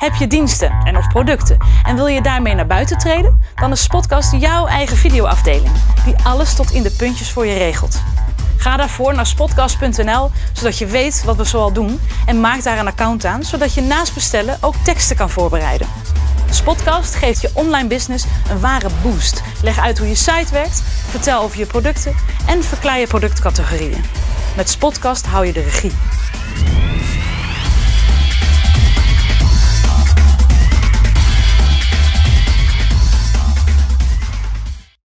Heb je diensten en of producten en wil je daarmee naar buiten treden? Dan is Spotcast jouw eigen videoafdeling, die alles tot in de puntjes voor je regelt. Ga daarvoor naar spotcast.nl, zodat je weet wat we zoal doen en maak daar een account aan, zodat je naast bestellen ook teksten kan voorbereiden. Spotcast geeft je online business een ware boost. Leg uit hoe je site werkt, vertel over je producten en verklaar je productcategorieën. Met Spotcast hou je de regie.